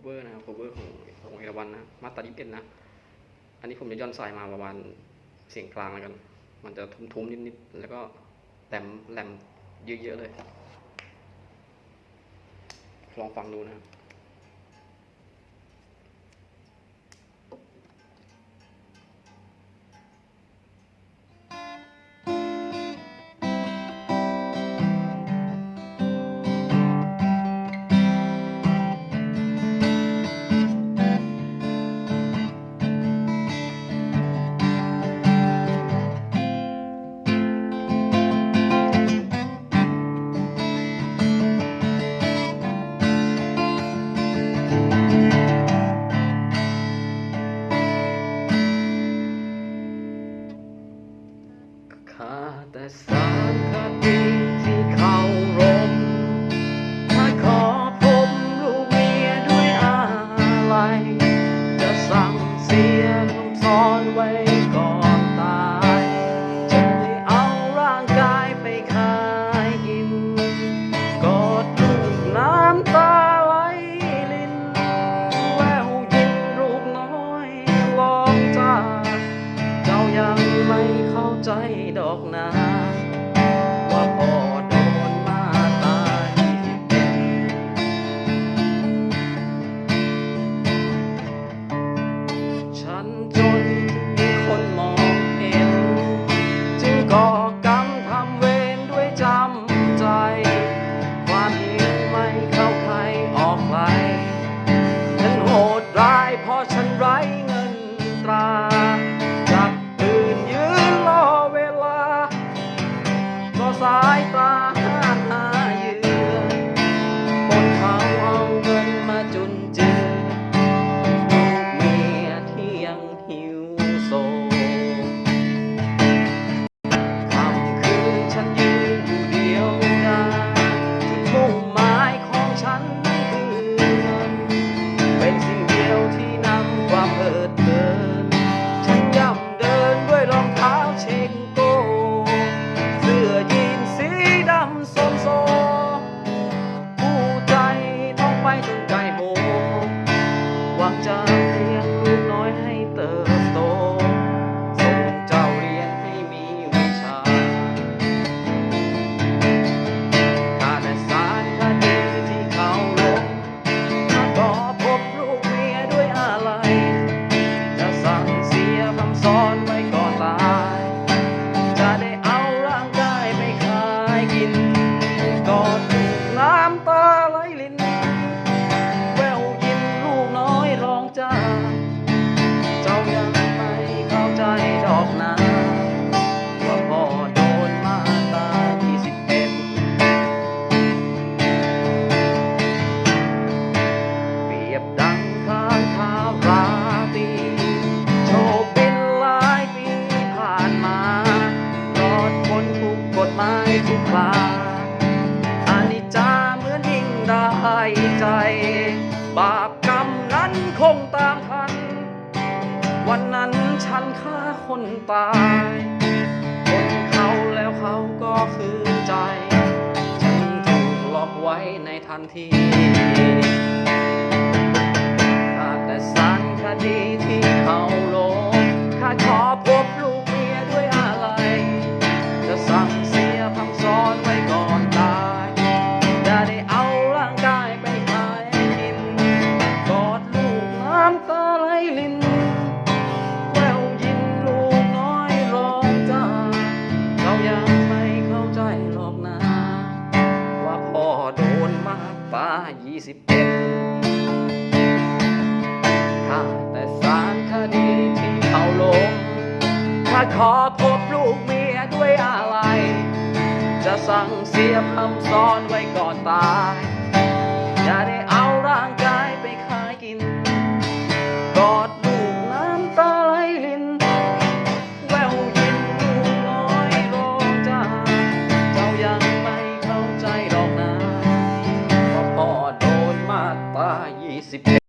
เวอร์นะครับ cover ของของเอราวันนะมาตราดิบเอ็ดนะ อันนี้ผมจะย่อนสายมาประมาณเสียงกลางแล้วกัน มันจะทุ้มๆนิดๆ แล้วก็แหลมแหลมเยอะๆเลย ลองฟังดูนะครับ แต่ารคดีที่เขารมถ้าขอพบลูกเมียด้วยอะไร จะสั่งเสียคำสอนไว้ก่อนตายจะได้เอาร่างกายไปขายกิน กอดลูกน้ำตาไหลลินแววยินลูกน้อยลองจากเจ้ายังไม่เข้าใจดอกนา น บาปกรรมนั้นคงตามทัน วันนั้นฉันฆ่าคนตาย คนเขาแล้วเขาก็คือใจ ฉันถูกหลอกไว้ในทันทีหากแต่สารคดีที่เขา 2521ข้าแต่สารคดีที่เขาลงข้าขอพบลูกเมียด้วยอะไร จะสั่งเสียคำสอนไว้ก่อนตายจะได้เอาร่างกาย si